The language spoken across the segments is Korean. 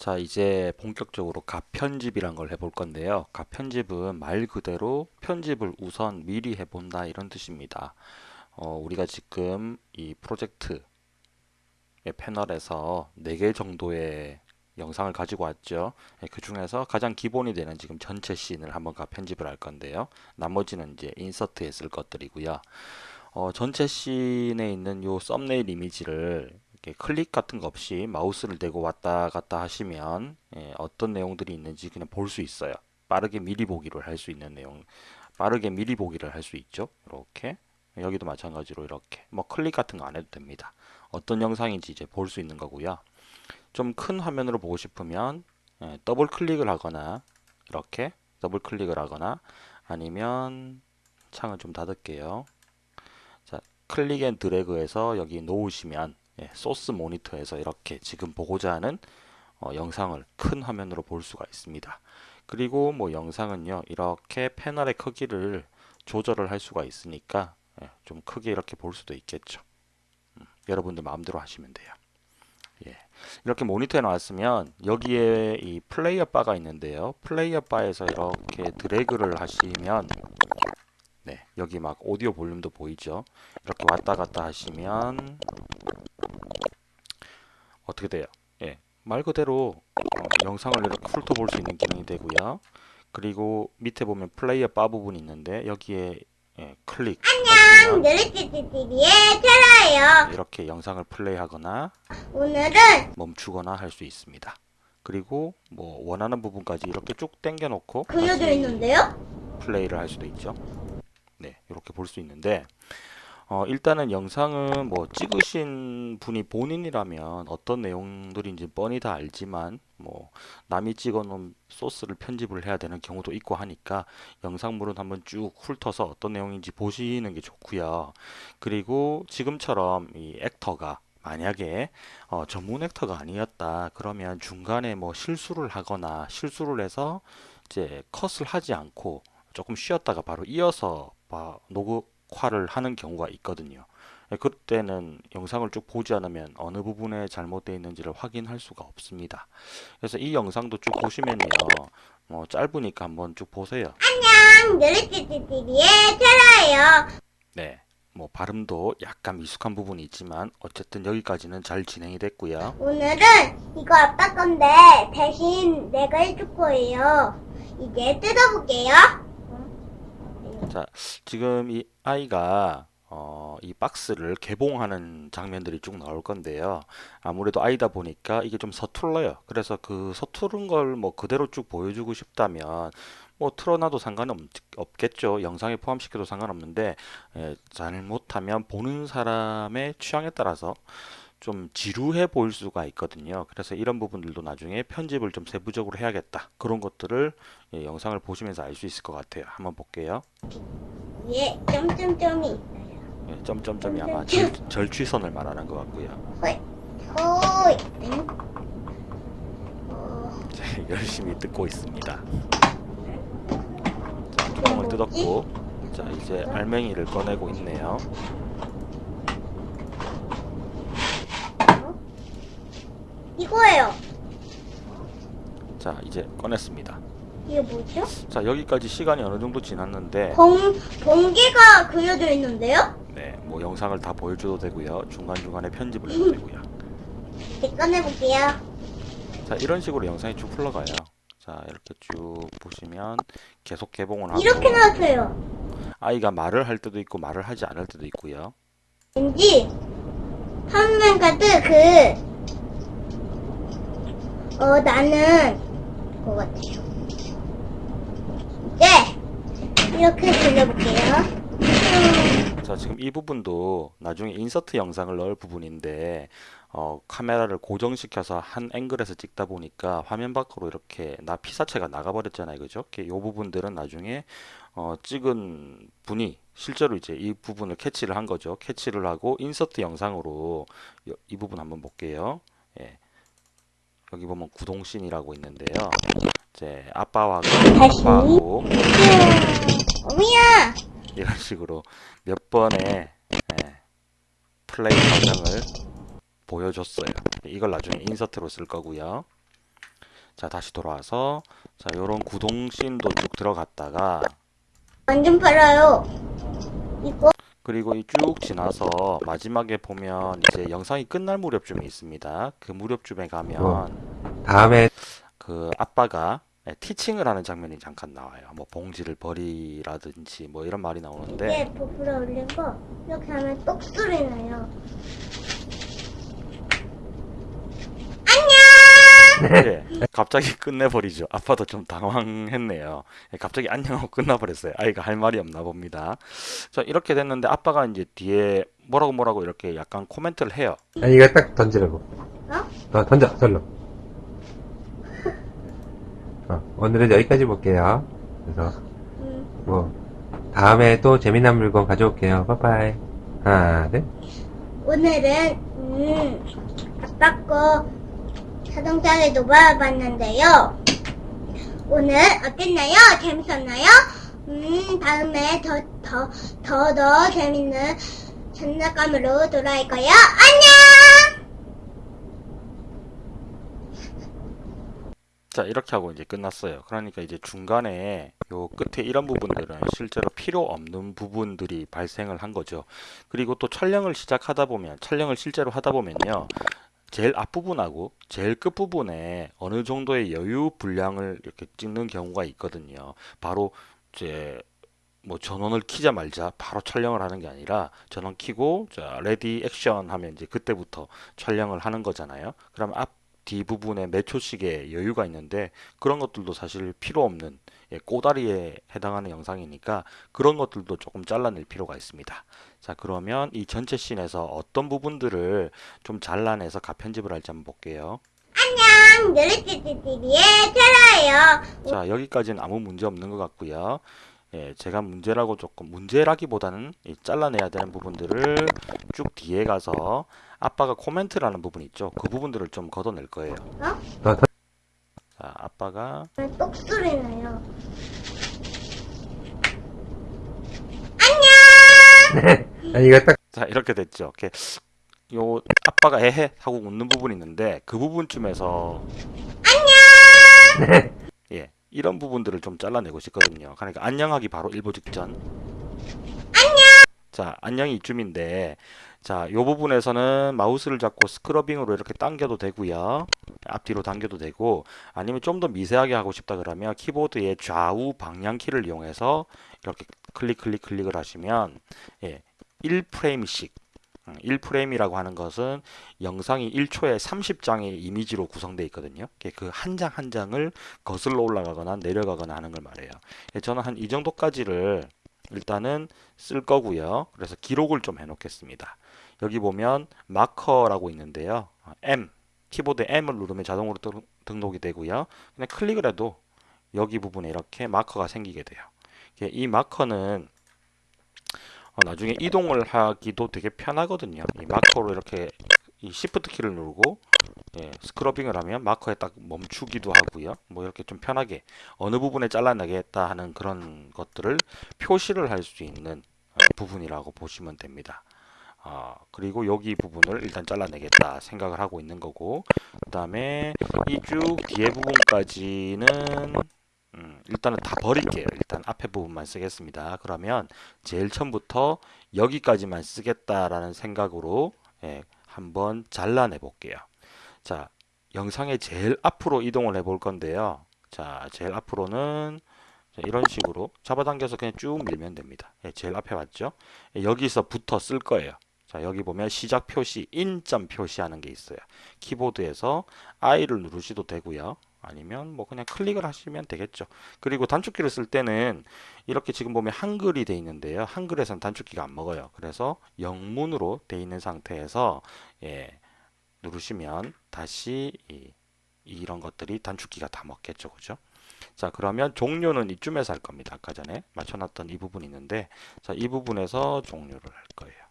자, 이제 본격적으로 가편집이란 걸 해볼 건데요. 가편집은 말 그대로 편집을 우선 미리 해본다 이런 뜻입니다. 어, 우리가 지금 이 프로젝트의 패널에서 4개 정도의 영상을 가지고 왔죠. 예, 그 중에서 가장 기본이 되는 지금 전체 씬을 한번 가편집을 할 건데요. 나머지는 이제 인서트에 쓸 것들이고요. 어, 전체 씬에 있는 요 썸네일 이미지를 이렇게 클릭 같은 거 없이 마우스를 대고 왔다 갔다 하시면 예, 어떤 내용들이 있는지 그냥 볼 수 있어요. 빠르게 미리 보기를 할 수 있는 내용, 빠르게 미리 보기를 할 수 있죠. 이렇게 여기도 마찬가지로 이렇게 뭐 클릭 같은 거 안 해도 됩니다. 어떤 영상인지 이제 볼 수 있는 거고요. 좀 큰 화면으로 보고 싶으면 예, 더블 클릭을 하거나 이렇게 더블 클릭을 하거나 아니면 창을 좀 닫을게요. 자, click and drag해서 여기 놓으시면 예, source monitor에서 이렇게 지금 보고자 하는 어, 영상을 큰 화면으로 볼 수가 있습니다. 그리고 뭐 영상은요 이렇게 패널의 크기를 조절을 할 수가 있으니까 예, 좀 크게 이렇게 볼 수도 있겠죠. 음, 여러분들 마음대로 하시면 돼요. 예, 이렇게 모니터에 나왔으면 여기에 이 플레이어 바가 있는데요. 플레이어 바에서 이렇게 드래그를 하시면 네, 여기 막 오디오 볼륨도 보이죠. 이렇게 왔다 갔다 하시면 어떻게 돼요? 예, 말 그대로 어, 영상을 이렇게 훑어볼 수 있는 기능이 되고요. 그리고 밑에 보면 플레이어 바 부분이 있는데 여기에 예, 클릭 안녕, 느릿띠띠띠의 테라예요. 이렇게 영상을 플레이하거나 오늘은 멈추거나 할 수 있습니다. 그리고 뭐 원하는 부분까지 이렇게 쭉 당겨 놓고 그려져 있는데요? 플레이를 할 수도 있죠. 네, 이렇게 볼 수 있는데 어, 일단은 영상은 뭐 찍으신 분이 본인이라면 어떤 내용들인지 뻔히 다 알지만 뭐 남이 찍어놓은 소스를 편집을 해야 되는 경우도 있고 하니까 영상물은 한번 쭉 훑어서 어떤 내용인지 보시는 게 좋고요. 그리고 지금처럼 이 액터가 만약에 어, 전문 액터가 아니었다 그러면 중간에 뭐 실수를 하거나 실수를 해서 이제 컷을 하지 않고 조금 쉬었다가 바로 이어서 봐- 녹화를 하는 경우가 있거든요. 예, 그때는 영상을 쭉 보지 않으면 어느 부분에 잘못되어 있는지를 확인할 수가 없습니다. 그래서 이 영상도 쭉 보시면요. 뭐 짧으니까 한번 쭉 보세요. 안녕, 느릿띠띠띠의 테라예요. 네. 뭐 발음도 약간 미숙한 부분이 있지만 어쨌든 여기까지는 잘 진행이 됐고요. 오늘은 이거 아빠 건데 대신 내가 해줄 거예요. 이제 뜯어볼게요. 자, 지금 이 아이가 어, 이 박스를 개봉하는 장면들이 쭉 나올 건데요. 아무래도 아이다 보니까 이게 좀 서툴러요. 그래서 그 서투른 걸 뭐 그대로 쭉 보여주고 싶다면 뭐 틀어놔도 상관없겠죠. 영상에 포함시켜도 상관없는데 예, 잘못하면 보는 사람의 취향에 따라서 좀 지루해 보일 수가 있거든요. 그래서 이런 부분들도 나중에 편집을 좀 세부적으로 해야겠다. 그런 것들을 예, 영상을 보시면서 알 수 있을 것 같아요. 한번 볼게요. 위에 점점점이 있어요. 예, 점점점이 아마 절, 절취선을 말하는 것 같고요. 호이. 응? 어, 자, 열심히 뜯고 있습니다. 자, 뚜껑을 뜯었고, 자 이제 알맹이를 꺼내고 있네요. 이거예요. 자 이제 꺼냈습니다. 이게 뭐죠? 자 여기까지 시간이 어느 정도 지났는데, 봉, 번개가 그려져 있는데요? 네, 뭐 영상을 다 보여줘도 되고요. 중간 중간에 편집을 해도 되고요. 이제 꺼내볼게요. 자 이런 식으로 영상이 쭉 흘러가요. 자 이렇게 쭉 보시면 계속 개봉을 하고 이렇게 나왔어요. 아이가 말을 할 때도 있고 말을 하지 않을 때도 있고요. 왠지 한면 카드 그, 어, 나는 것 같아요. 네! 이렇게 돌려볼게요. 자, 지금 이 부분도 나중에 인서트 영상을 넣을 부분인데 어, 카메라를 고정시켜서 한 앵글에서 찍다 보니까 화면 밖으로 이렇게 나 피사체가 나가버렸잖아요, 그죠? 이 부분들은 나중에 어, 찍은 분이 실제로 이제 이 부분을 캐치를 한 거죠. 캐치를 하고 인서트 영상으로 이, 이 부분 한번 볼게요. 예. 여기 보면 구동scene이라고 있는데요. 이제 아빠와 다시. 아빠하고 어미야! 이런 식으로 몇 번의 예, 플레이 과정을 보여줬어요. 이걸 나중에 인서트로 쓸 거고요. 자, 다시 돌아와서 자, 요런 구동씬도 쭉 들어갔다가 완전 빨라요. 이거 그리고 이 쭉 지나서 마지막에 보면 이제 영상이 끝날 무렵쯤에 있습니다. 그 무렵쯤에 가면 다음에 그 아빠가 예, 티칭을 하는 장면이 잠깐 나와요. 뭐 봉지를 버리라든지 뭐 이런 말이 나오는데 이게 부풀어 올린 거 이렇게 하면 똑 소리 나요. 예, 갑자기 끝내버리죠. 아빠도 좀 당황했네요. 예, 갑자기 안녕하고 끝나버렸어요. 아이가 할 말이 없나 봅니다. 자, 이렇게 됐는데 아빠가 이제 뒤에 뭐라고 뭐라고 이렇게 약간 코멘트를 해요. 아니, 이거 딱 던지라고. 어? 어, 던져, 절로. 어, 오늘은 여기까지 볼게요. 그래서, 음, 뭐, 다음에 또 재미난 물건 가져올게요. 빠빠이. 하나, 둘. 오늘은 음, 아빠 거 자동차를 놓아봤는데요. 오늘 어땠나요? 재밌었나요? 음, 다음에 더, 더, 더, 더 재밌는 장난감으로 돌아올 거예요. 안녕! 자, 이렇게 하고 이제 끝났어요. 그러니까 이제 중간에 요 끝에 이런 부분들은 실제로 필요 없는 부분들이 발생을 한 거죠. 그리고 또 촬영을 시작하다 보면, 촬영을 실제로 하다 보면요. 제일 앞부분하고 제일 끝부분에 어느 정도의 여유 분량을 이렇게 찍는 경우가 있거든요. 바로 이제 뭐 전원을 키자 말자 바로 촬영을 하는 게 아니라 전원 키고 자 ready action 하면 이제 그때부터 촬영을 하는 거잖아요. 그럼 앞 뒤 부분에 몇 초씩의 여유가 있는데 그런 것들도 사실 필요 없는 예, 꼬다리에 해당하는 영상이니까 그런 것들도 조금 잘라낼 필요가 있습니다. 자 그러면 이 전체 scene에서 어떤 부분들을 좀 잘라내서 가편집을 할지 한번 볼게요. 안녕! 누르찌찌찌리의 테라예요. 자, 여기까지는 아무 문제 없는 것 같고요. 예, 제가 문제라고 조금 문제라기보다는 이 잘라내야 되는 부분들을 쭉 뒤에 가서 아빠가 코멘트라는 부분 있죠. 그 부분들을 좀 걷어낼 거예요. 어, 던, 자, 아빠가 똑 소리 나요. 아니, 이거 딱, 자, 이렇게 됐죠. 이렇게 요 아빠가 에헤 하고 웃는 부분이 있는데 그 부분쯤에서 안녕. 예, 이런 부분들을 좀 잘라내고 싶거든요. 그러니까 안녕하기 바로 일보 직전. 자, 안녕이 이쯤인데, 자, 요 부분에서는 마우스를 잡고 스크러빙으로 이렇게 당겨도 되고요. 앞뒤로 당겨도 되고, 아니면 좀 더 미세하게 하고 싶다 그러면 키보드의 좌우 방향 키를 이용해서 이렇게 클릭, 클릭, 클릭을 하시면, 예, 1프레임씩, 1프레임이라고 하는 것은 영상이 1초에 30장의 이미지로 구성되어 있거든요. 그 한 장한 장을 거슬러 올라가거나 내려가거나 하는 걸 말해요. 예, 저는 한 이 정도까지를 일단은 쓸 거고요. 그래서 기록을 좀 해놓겠습니다. 여기 보면 마커라고 있는데요. 어, M 키보드 M을 누르면 자동으로 등- 등록이 되고요. 그냥 클릭을 해도 여기 부분에 이렇게 마커가 생기게 돼요. 이 마커는 어, 나중에 이동을 하기도 되게 편하거든요. 이 마커로 이렇게 이 Shift 키를 누르고 예, 스크러빙을 하면 마커에 딱 멈추기도 하고요. 뭐 이렇게 좀 편하게 어느 부분에 잘라내겠다 하는 그런 것들을 표시를 할 수 있는 어, 부분이라고 보시면 됩니다. 어, 그리고 여기 부분을 일단 잘라내겠다 생각을 하고 있는 거고 그 다음에 이 쭉 뒤에 부분까지는 음, 일단은 다 버릴게요. 일단 앞에 부분만 쓰겠습니다. 그러면 제일 처음부터 여기까지만 쓰겠다라는 생각으로 예, 한번 잘라내 볼게요. 자, 영상의 제일 앞으로 이동을 해 볼 건데요. 자, 제일 앞으로는 자, 이런 식으로 잡아당겨서 그냥 쭉 밀면 됩니다. 예, 제일 앞에 맞죠? 예, 여기서부터 쓸 거예요. 자, 여기 보면 시작 표시, 인점 표시하는 게 있어요. 키보드에서 I를 누르셔도 되고요. 아니면 뭐 그냥 클릭을 하시면 되겠죠. 그리고 단축키를 쓸 때는 이렇게 지금 보면 한글이 돼 있는데요. 한글에선 단축키가 안 먹어요. 그래서 영문으로 돼 있는 상태에서 예, 누르시면 다시 이, 이런 것들이 단축키가 다 먹겠죠. 그죠? 자, 그러면 종료는 이쯤에서 할 겁니다. 아까 전에 맞춰놨던 이 부분이 있는데, 자, 이 부분에서 종료를 할 거예요.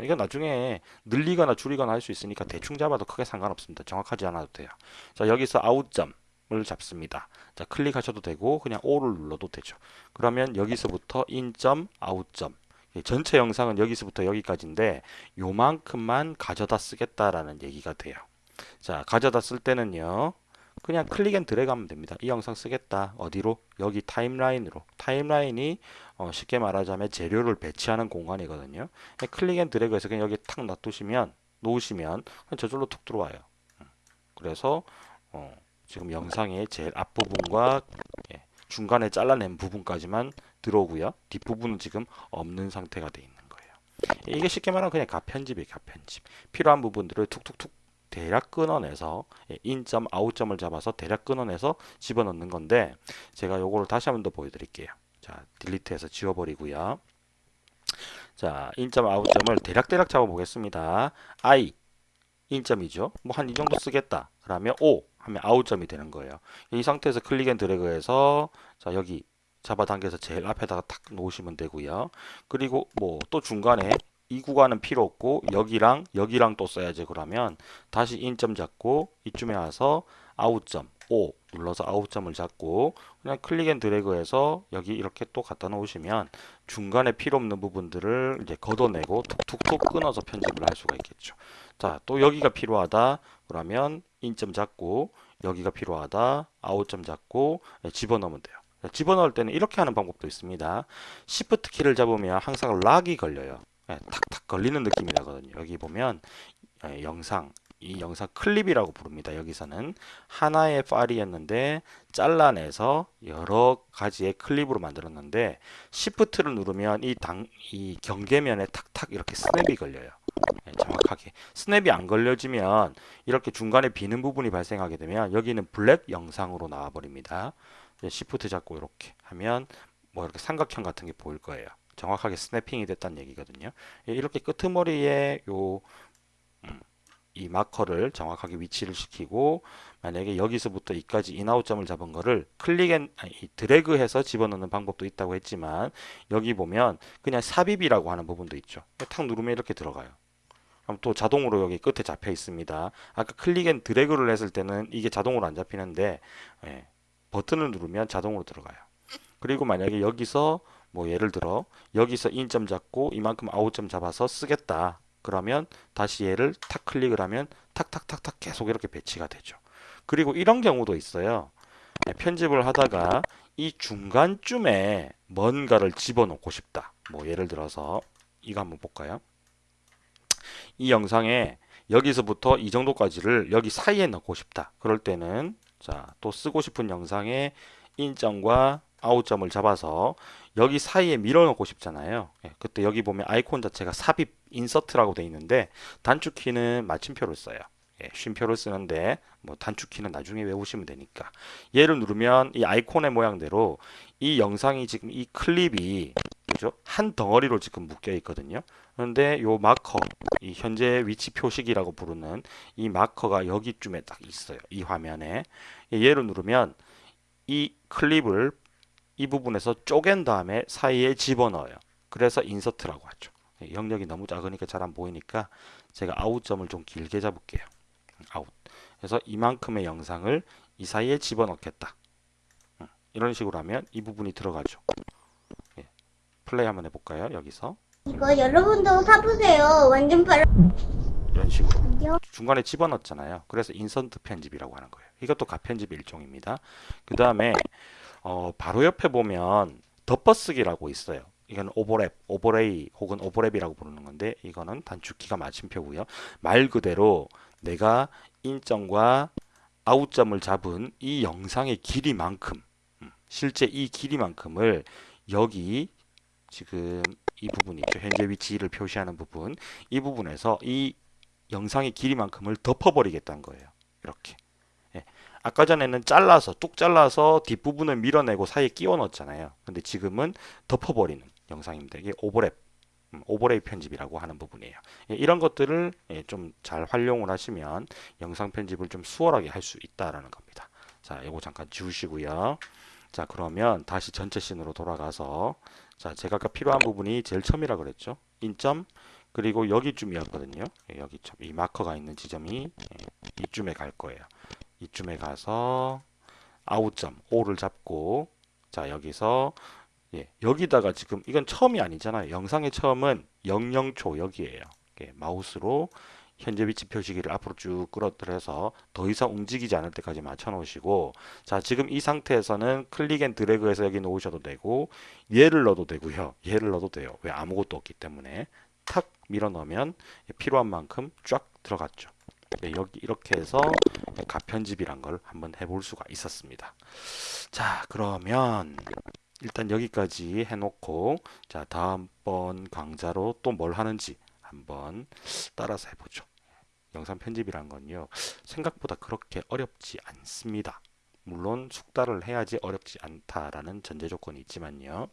이거 나중에 늘리거나 줄이거나 할 수 있으니까 대충 잡아도 크게 상관없습니다. 정확하지 않아도 돼요. 자, 여기서 아웃점 을 잡습니다. 자, 클릭하셔도 되고, 그냥 O를 눌러도 되죠. 그러면 여기서부터 인점, 아웃점. 이 전체 영상은 여기서부터 여기까지인데, 요만큼만 가져다 쓰겠다라는 얘기가 돼요. 자, 가져다 쓸 때는요, 그냥 click and drag 하면 됩니다. 이 영상 쓰겠다. 어디로? 여기 타임라인으로. 타임라인이 어, 쉽게 말하자면 재료를 배치하는 공간이거든요. click and drag해서 그냥 여기 탁 놔두시면 놓으시면 저절로 툭 들어와요. 음. 그래서 어, 지금 영상의 제일 앞부분과 예, 중간에 잘라낸 부분까지만 들어오고요. 뒷부분은 지금 없는 상태가 돼 있는 거예요. 이게 쉽게 말하면 그냥 가편집이에요. 가편집. 필요한 부분들을 툭툭툭 대략 끊어내서 예, 인점, 아웃점을 잡아서 대략 끊어내서 집어넣는 건데 제가 요거를 다시 한번 더 보여드릴게요. 자, 딜리트해서 지워버리고요. 자, 인점, 아웃점을 대략대략 잡아보겠습니다. I 인점이죠. 뭐 한 이 정도 쓰겠다. 그러면 O 하면 아웃점이 되는 거예요. 이 상태에서 click and drag해서 자 여기 잡아당겨서 제일 앞에다가 탁 놓으시면 되고요. 그리고 뭐 또 중간에 이 구간은 필요 없고 여기랑 여기랑 또 써야지 그러면 다시 in점 잡고 이쯤에 와서 out점 O 눌러서 out점을 잡고 그냥 click and drag해서 여기 이렇게 또 갖다 놓으시면 중간에 필요 없는 부분들을 이제 걷어내고 툭툭툭 끊어서 편집을 할 수가 있겠죠. 자, 또 여기가 필요하다. 그러면 인점 잡고 여기가 필요하다. 아웃점 잡고 예, 집어넣으면 돼요. 자, 집어넣을 때는 이렇게 하는 방법도 있습니다. Shift 키를 잡으면 항상 락이 걸려요. 예, 탁탁 걸리는 느낌이 나거든요. 여기 보면 예, 영상 이 영상 클립이라고 부릅니다. 여기서는 하나의 파일이었는데 잘라내서 여러 가지의 클립으로 만들었는데 Shift를 누르면 이 당, 이 경계면에 탁탁 이렇게 스냅이 걸려요. 예, 정확하게 스냅이 안 걸려지면 이렇게 중간에 비는 부분이 발생하게 되면 여기는 블랙 영상으로 나와 버립니다. Shift 잡고 이렇게 하면 뭐 이렇게 삼각형 같은 게 보일 거예요. 정확하게 snapping이 됐다는 얘기거든요. 예, 이렇게 끄트머리에 요 음, 이 마커를 정확하게 위치를 시키고 만약에 여기서부터 이까지 in out점을 잡은 거를 click and 아니, 이 드래그해서 집어넣는 방법도 있다고 했지만 여기 보면 그냥 삽입이라고 하는 부분도 있죠. 탁 누르면 이렇게 들어가요. 그럼 또 자동으로 여기 끝에 잡혀 있습니다. 아까 click and drag를 했을 때는 이게 자동으로 안 잡히는데 예, 버튼을 누르면 자동으로 들어가요. 그리고 만약에 여기서 뭐 예를 들어 여기서 in점 잡고 이만큼 out점 잡아서 쓰겠다. 그러면 다시 얘를 탁 클릭을 하면 탁탁탁탁 계속 이렇게 배치가 되죠. 그리고 이런 경우도 있어요. 네, 편집을 하다가 이 중간쯤에 뭔가를 집어넣고 싶다. 뭐 예를 들어서 이거 한번 볼까요? 이 영상에 여기서부터 이 정도까지를 여기 사이에 넣고 싶다. 그럴 때는 자, 또 쓰고 싶은 영상에 인점과 아웃점을 잡아서 여기 사이에 밀어넣고 싶잖아요. 예, 그때 여기 보면 아이콘 자체가 삽입, 인서트라고 돼 있는데 단축키는 마침표를 써요. 예, 쉼표를 쓰는데 뭐 단축키는 나중에 외우시면 되니까 얘를 누르면 이 아이콘의 모양대로 이 영상이 지금 이 클립이 그죠? 한 덩어리로 지금 묶여 있거든요. 그런데 요 마커, 이 현재 위치 표식이라고 부르는 이 마커가 여기쯤에 딱 있어요. 이 화면에 얘를 누르면 이 클립을 이 부분에서 쪼갠 다음에 사이에 집어넣어요. 그래서 인서트라고 하죠. 예, 영역이 너무 작으니까 잘 안 보이니까 제가 out점을 좀 길게 잡을게요. 아웃. 그래서 이만큼의 영상을 이 사이에 집어넣겠다. 음, 이런 식으로 하면 이 부분이 들어가죠. 예, 플레이 한번 해볼까요? 여기서 이거 여러분도 사보세요. 완전 빠르. 이런 식으로 요 중간에 집어넣잖아요. 그래서 인서트 편집이라고 하는 거예요. 이것도 가편집 일종입니다. 그 다음에 어, 바로 옆에 보면 덮어쓰기라고 있어요. 이건 오버랩, overlay 혹은 오버랩이라고 부르는 건데 이거는 단축키가 마침표고요. 말 그대로 내가 in점과 out점을 잡은 이 영상의 길이만큼 음, 실제 이 길이만큼을 여기 지금 이 부분 있죠. 현재 위치를 표시하는 부분 이 부분에서 이 영상의 길이만큼을 덮어버리겠다는 거예요. 이렇게. 예. 아까 전에는 잘라서 뚝 잘라서 뒷부분을 밀어내고 사이에 끼워 넣었잖아요. 근데 지금은 덮어버리는 영상입니다. 이게 오버랩, 음, 오버레이 편집이라고 하는 부분이에요. 예, 이런 것들을 예, 좀잘 활용을 하시면 영상 편집을 좀 수월하게 할 수 있다라는 겁니다. 자, 이거 잠깐 지우시고요. 자, 그러면 다시 전체 씬으로 돌아가서 자, 제가 아까 필요한 부분이 제일 처음이라 그랬죠. 인점 그리고 여기쯤이었거든요. 예, 여기쯤 이 마커가 있는 지점이 예, 이쯤에 갈 거예요. 이쯤에 가서 out점 O를 잡고 자 여기서 예, 여기다가 지금 이건 처음이 아니잖아요. 영상의 처음은 00초 여기에요. 예, 마우스로 현재 위치 표시기를 앞으로 쭉 끌어들여서 더 이상 움직이지 않을 때까지 맞춰 놓으시고 자 지금 이 상태에서는 click and drag해서 여기 놓으셔도 되고 얘를 넣어도 되고요 얘를 넣어도 돼요 왜 아무것도 없기 때문에 탁 밀어 넣으면 필요한 만큼 쫙 들어갔죠 네, 여기 이렇게 해서 가편집이란 걸 한번 해볼 수가 있었습니다 자 그러면 일단 여기까지 해놓고 자 다음번 강좌로 또 뭘 하는지 한번 따라서 해보죠. 영상 편집이란 건요 생각보다 그렇게 어렵지 않습니다. 물론 숙달을 해야지 어렵지 않다라는 전제 조건이 있지만요.